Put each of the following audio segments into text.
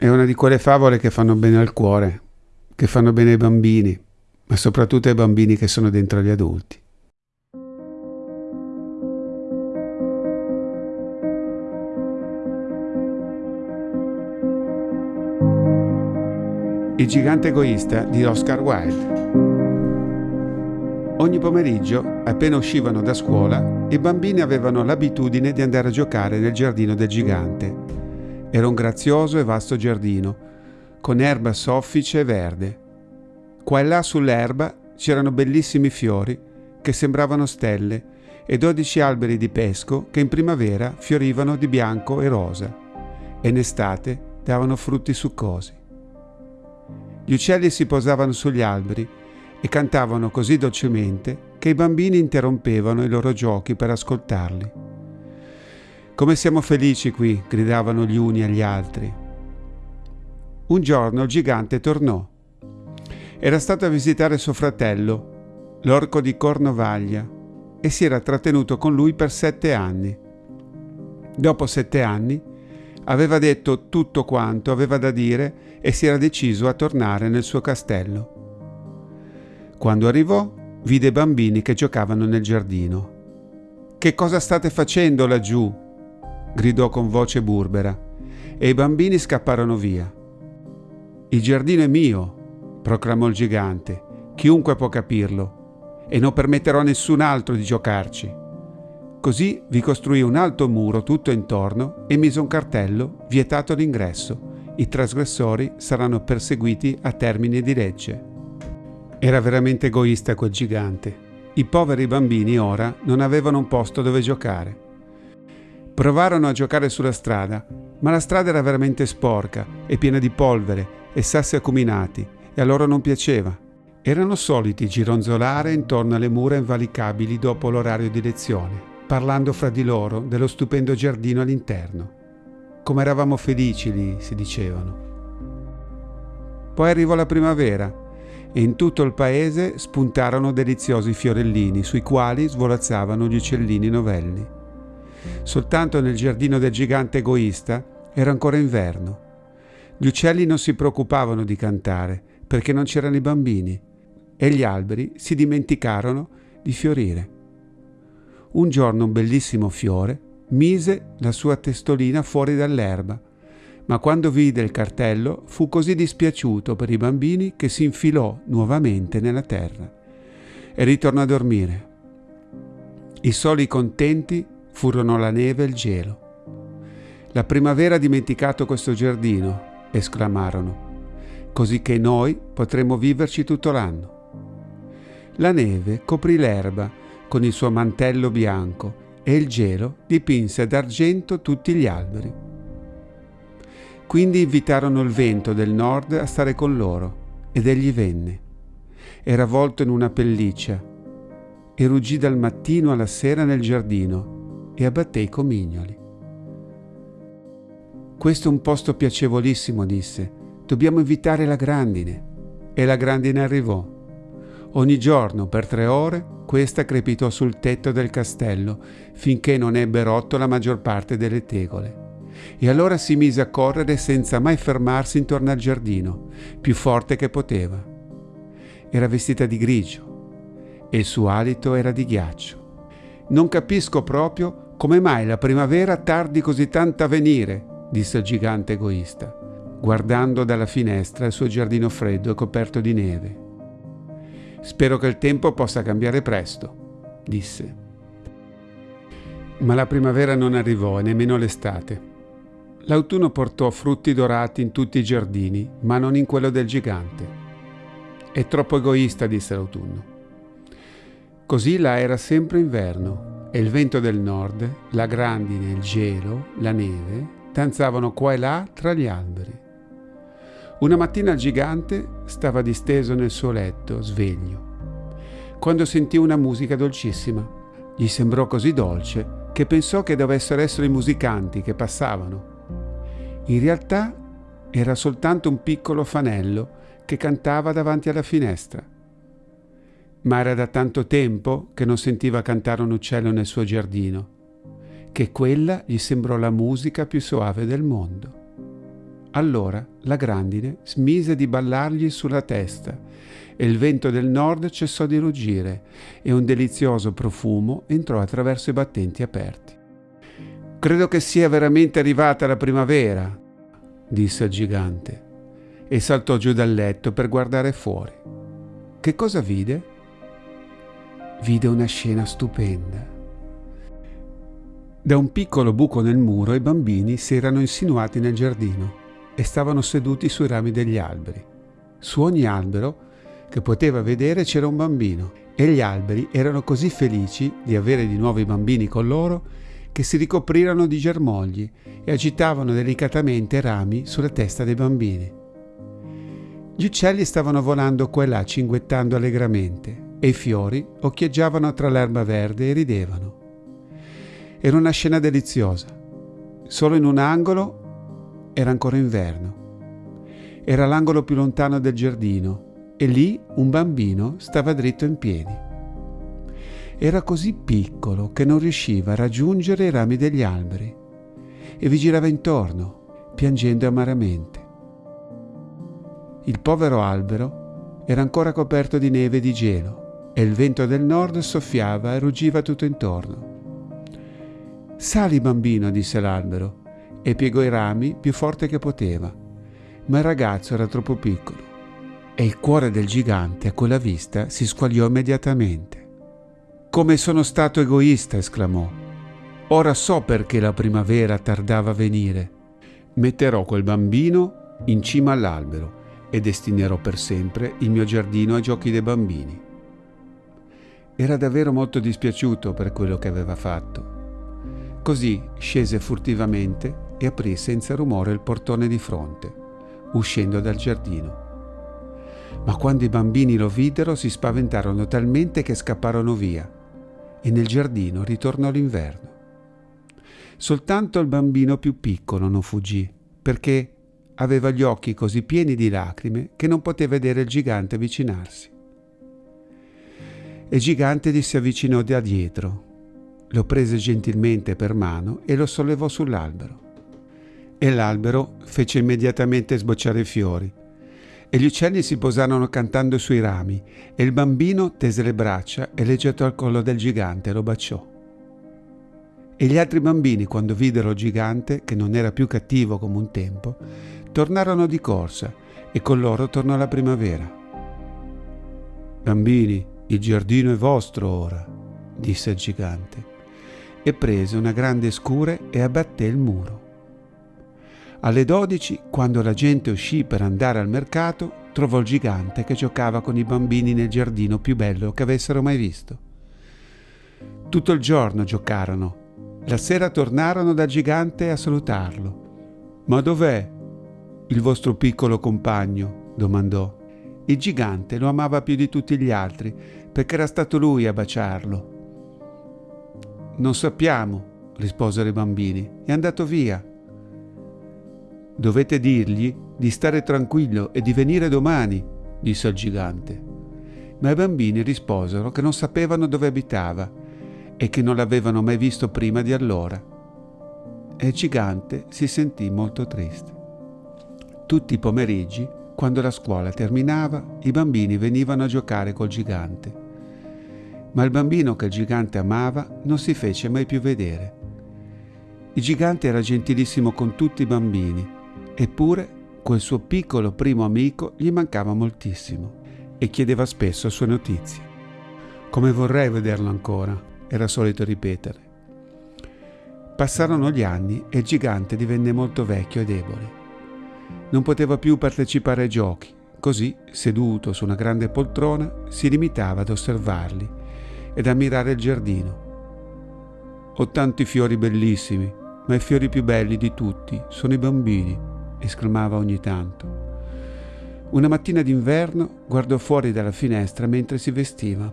È una di quelle favole che fanno bene al cuore, che fanno bene ai bambini, ma soprattutto ai bambini che sono dentro gli adulti. Il gigante egoista di Oscar Wilde. Ogni pomeriggio, appena uscivano da scuola, i bambini avevano l'abitudine di andare a giocare nel giardino del gigante. Era un grazioso e vasto giardino, con erba soffice e verde. Qua e là sull'erba c'erano bellissimi fiori che sembravano stelle e dodici alberi di pesco che in primavera fiorivano di bianco e rosa e in estate davano frutti succosi. Gli uccelli si posavano sugli alberi e cantavano così dolcemente che i bambini interrompevano i loro giochi per ascoltarli. Come siamo felici qui, gridavano gli uni agli altri. Un giorno il gigante tornò. Era stato a visitare suo fratello, l'orco di Cornovaglia, e si era trattenuto con lui per sette anni. Dopo sette anni aveva detto tutto quanto aveva da dire e si era deciso a tornare nel suo castello. Quando arrivò, vide i bambini che giocavano nel giardino. Che cosa state facendo laggiù? Gridò con voce burbera, e i bambini scapparono via. Il giardino è mio, proclamò il gigante, chiunque può capirlo, e non permetterò a nessun altro di giocarci. Così vi costruì un alto muro tutto intorno e mise un cartello vietato l'ingresso. I trasgressori saranno perseguiti a termine di legge. Era veramente egoista quel gigante. I poveri bambini ora non avevano un posto dove giocare. Provarono a giocare sulla strada, ma la strada era veramente sporca e piena di polvere e sassi acuminati e a loro non piaceva. Erano soliti gironzolare intorno alle mura invalicabili dopo l'orario di lezione parlando fra di loro dello stupendo giardino all'interno. Come eravamo felici lì, si dicevano. Poi arrivò la primavera e in tutto il paese spuntarono deliziosi fiorellini sui quali svolazzavano gli uccellini novelli. Soltanto nel giardino del gigante egoista era ancora inverno. Gli uccelli non si preoccupavano di cantare perché non c'erano i bambini e gli alberi si dimenticarono di fiorire. Un giorno un bellissimo fiore mise la sua testolina fuori dall'erba, ma quando vide il cartello fu così dispiaciuto per i bambini che si infilò nuovamente nella terra e ritornò a dormire. I soli contenti furono la neve e il gelo. La primavera ha dimenticato questo giardino, esclamarono, così che noi potremo viverci tutto l'anno. La neve coprì l'erba con il suo mantello bianco e il gelo dipinse d'argento tutti gli alberi. Quindi invitarono il vento del nord a stare con loro ed egli venne. Era avvolto in una pelliccia e ruggì dal mattino alla sera nel giardino e abbatté i comignoli. Questo è un posto piacevolissimo, disse. Dobbiamo invitare la grandine. E la grandine arrivò. Ogni giorno, per tre ore, questa crepitò sul tetto del castello finché non ebbe rotto la maggior parte delle tegole. E allora si mise a correre senza mai fermarsi intorno al giardino, più forte che poteva. Era vestita di grigio e il suo alito era di ghiaccio. Non capisco proprio come mai la primavera tardi così tanto a venire, disse il gigante egoista, guardando dalla finestra il suo giardino freddo e coperto di neve. Spero che il tempo possa cambiare presto, disse. Ma la primavera non arrivò e nemmeno l'estate. L'autunno portò frutti dorati in tutti i giardini, ma non in quello del gigante. È troppo egoista, disse l'autunno. Così là era sempre inverno e il vento del nord, la grandine, il gelo, la neve danzavano qua e là tra gli alberi. Una mattina il gigante stava disteso nel suo letto, sveglio, quando sentì una musica dolcissima. Gli sembrò così dolce che pensò che dovessero essere i musicanti che passavano. In realtà era soltanto un piccolo fanello che cantava davanti alla finestra. Ma era da tanto tempo che non sentiva cantare un uccello nel suo giardino, che quella gli sembrò la musica più soave del mondo. Allora la grandine smise di ballargli sulla testa e il vento del nord cessò di ruggire e un delizioso profumo entrò attraverso i battenti aperti. Credo che sia veramente arrivata la primavera, disse il gigante, e saltò giù dal letto per guardare fuori. Che cosa vide? Vide una scena stupenda. Da un piccolo buco nel muro i bambini si erano insinuati nel giardino e stavano seduti sui rami degli alberi. Su ogni albero che poteva vedere c'era un bambino e gli alberi erano così felici di avere di nuovo i bambini con loro che si ricoprirono di germogli e agitavano delicatamente rami sulla testa dei bambini. Gli uccelli stavano volando qua e là cinguettando allegramente e i fiori occhieggiavano tra l'erba verde e ridevano. Era una scena deliziosa. Solo in un angolo era ancora inverno. Era l'angolo più lontano del giardino e lì un bambino stava dritto in piedi. Era così piccolo che non riusciva a raggiungere i rami degli alberi e vi girava intorno, piangendo amaramente. Il povero albero era ancora coperto di neve e di gelo e il vento del nord soffiava e ruggiva tutto intorno. Sali bambino, disse l'albero, e piegò i rami più forte che poteva, ma il ragazzo era troppo piccolo e il cuore del gigante a quella vista si squagliò immediatamente. Come sono stato egoista, esclamò. Ora so perché la primavera tardava a venire. Metterò quel bambino in cima all'albero e destinerò per sempre il mio giardino ai giochi dei bambini. Era davvero molto dispiaciuto per quello che aveva fatto. Così scese furtivamente e aprì senza rumore il portone di fronte, uscendo dal giardino. Ma quando i bambini lo videro si spaventarono talmente che scapparono via e nel giardino ritornò l'inverno. Soltanto il bambino più piccolo non fuggì, perché aveva gli occhi così pieni di lacrime che non poté vedere il gigante avvicinarsi. E gigante gli si avvicinò da dietro, lo prese gentilmente per mano e lo sollevò sull'albero e l'albero fece immediatamente sbocciare i fiori. E gli uccelli si posarono cantando sui rami, e il bambino tese le braccia e le gettò al collo del gigante e lo baciò. E gli altri bambini, quando videro il gigante, che non era più cattivo come un tempo, tornarono di corsa, e con loro tornò la primavera. Bambini, il giardino è vostro ora, disse il gigante, e prese una grande scure e abbatté il muro. Alle 12, quando la gente uscì per andare al mercato, trovò il gigante che giocava con i bambini nel giardino più bello che avessero mai visto. Tutto il giorno giocarono. La sera tornarono dal gigante a salutarlo. Ma dov'è il vostro piccolo compagno? domandò. Il gigante lo amava più di tutti gli altri perché era stato lui a baciarlo. Non sappiamo, risposero i bambini. È andato via. Dovete dirgli di stare tranquillo e di venire domani, disse il gigante. Ma i bambini risposero che non sapevano dove abitava e che non l'avevano mai visto prima di allora. E il gigante si sentì molto triste. Tutti i pomeriggi, quando la scuola terminava, i bambini venivano a giocare col gigante. Ma il bambino che il gigante amava non si fece mai più vedere. Il gigante era gentilissimo con tutti i bambini Eppure quel suo piccolo primo amico gli mancava moltissimo e chiedeva spesso sue notizie. Come vorrei vederlo ancora, era solito ripetere. Passarono gli anni e il gigante divenne molto vecchio e debole. Non poteva più partecipare ai giochi, così, seduto su una grande poltrona, si limitava ad osservarli ed ammirare il giardino. Ho tanti fiori bellissimi, ma i fiori più belli di tutti sono i bambini esclamava ogni tanto. Una mattina d'inverno guardò fuori dalla finestra mentre si vestiva.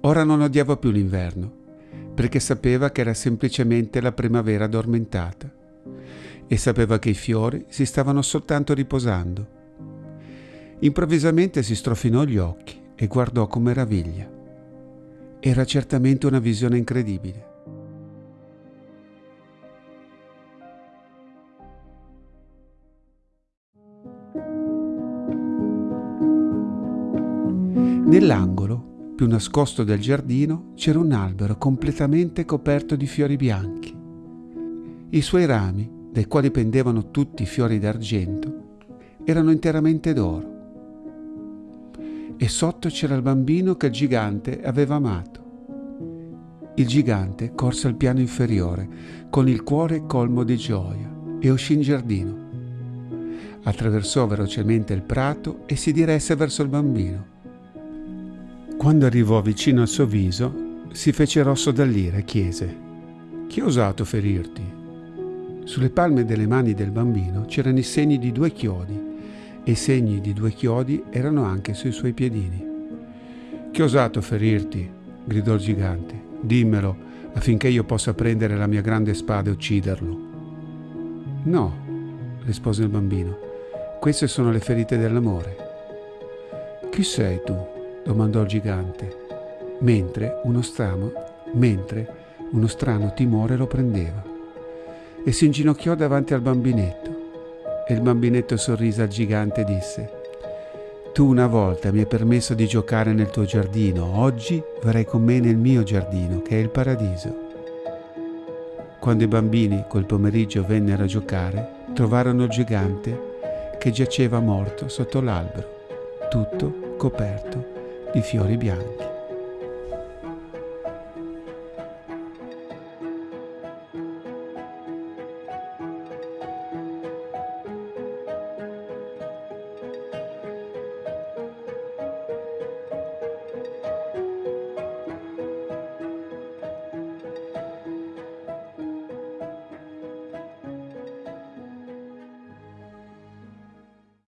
Ora non odiava più l'inverno, perché sapeva che era semplicemente la primavera addormentata e sapeva che i fiori si stavano soltanto riposando. Improvvisamente si strofinò gli occhi e guardò con meraviglia. Era certamente una visione incredibile. Nell'angolo, più nascosto del giardino, c'era un albero completamente coperto di fiori bianchi. I suoi rami dai quali pendevano tutti i fiori d'argento, erano interamente d'oro. E sotto c'era il bambino che il gigante aveva amato. Il gigante corse al piano inferiore con il cuore colmo di gioia e uscì in giardino. Attraversò velocemente il prato e si diresse verso il bambino. Quando arrivò vicino al suo viso, si fece rosso dall'ira e chiese: Chi ha osato ferirti? Sulle palme delle mani del bambino c'erano i segni di due chiodi e i segni di due chiodi erano anche sui suoi piedini. Chi ha osato ferirti? gridò il gigante. Dimmelo affinché io possa prendere la mia grande spada e ucciderlo. No, rispose il bambino, queste sono le ferite dell'amore. Chi sei tu? domandò il gigante, mentre uno strano, mentre uno strano timore lo prendeva e si inginocchiò davanti al bambinetto. E il bambinetto sorrise al gigante e disse, Tu una volta mi hai permesso di giocare nel tuo giardino, oggi verrai con me nel mio giardino, che è il paradiso. Quando i bambini quel pomeriggio vennero a giocare, trovarono il gigante che giaceva morto sotto l'albero, tutto coperto di fiori bianchi.